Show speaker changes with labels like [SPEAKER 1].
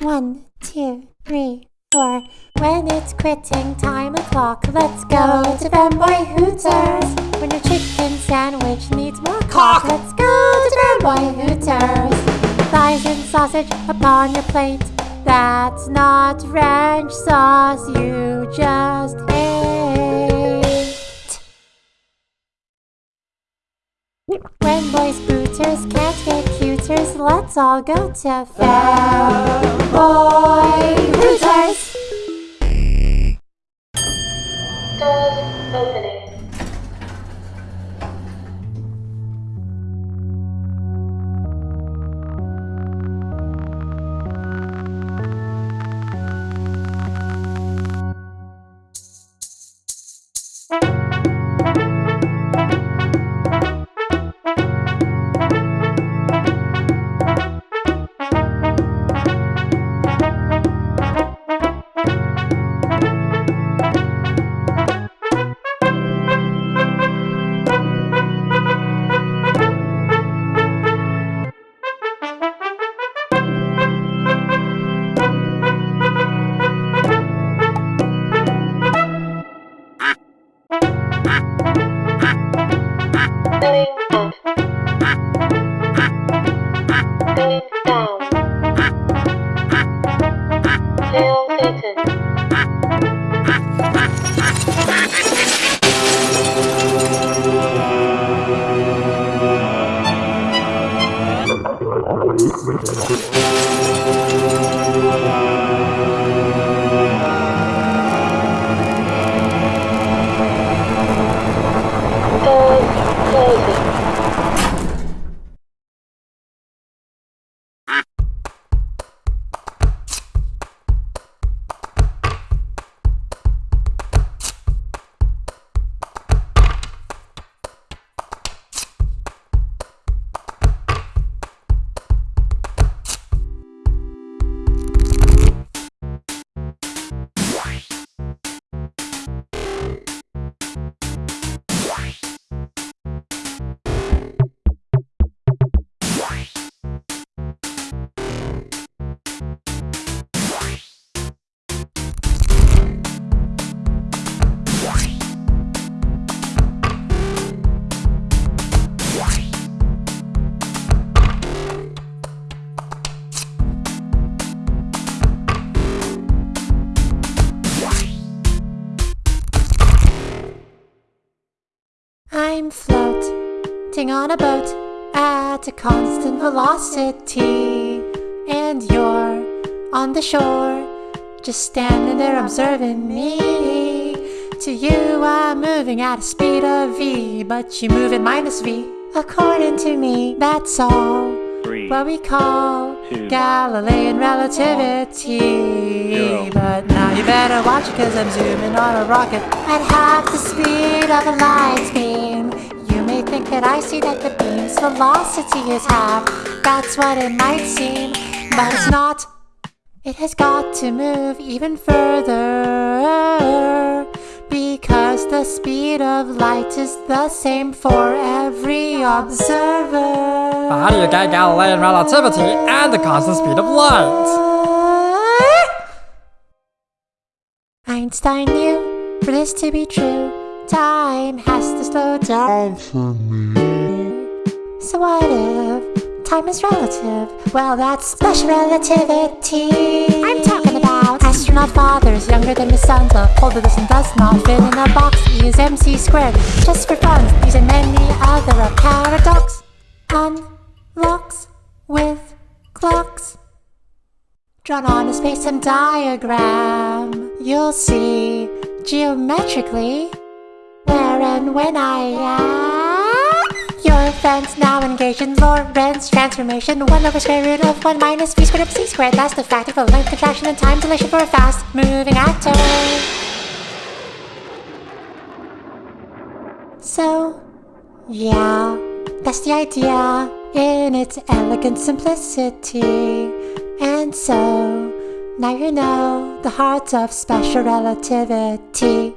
[SPEAKER 1] One, two, three, four. When it's quitting time o'clock, let's go to Fanboy Hooters. When your chicken sandwich needs more cock, let's go to Fanboy Hooters. Thighs and sausage upon your plate. That's not ranch sauce, you just ate. When boys booters can't get cuters, let's all go to Fanboy Hooters.
[SPEAKER 2] Doors Going up.
[SPEAKER 1] I'm floating on a boat at a constant velocity, and you're on the shore, just standing there observing me. To you, I'm moving at a speed of v, but you move at minus v. According to me, that's all
[SPEAKER 3] Three.
[SPEAKER 1] what we call
[SPEAKER 3] Two.
[SPEAKER 1] Galilean relativity.
[SPEAKER 3] Zero.
[SPEAKER 1] But now you better watch it, cause I'm zooming on a rocket at half the speed of a light beam. Think that I see that the beam's velocity is half. That's what it might seem, but it's not. It has got to move even further because the speed of light is the same for every observer.
[SPEAKER 4] How do you get Galilean relativity and the constant speed of light?
[SPEAKER 1] Einstein knew for this to be true, time has to slow down for me. So what if time is relative? Well, that's special relativity. I'm talking about astronaut fathers younger than his sons. A pole that does does not fit in a box. E is mc squared. Just for fun, these and many other paradox unlocks with clocks. Drawn on a space-time diagram, you'll see geometrically and when I am. Your friends now engaged in Lorentz transformation. 1 over square root of 1 minus v squared up c squared. That's the fact of a length contraction and time dilation for a fast moving atom. So, yeah, that's the idea in its elegant simplicity. And so, now you know the heart of special relativity.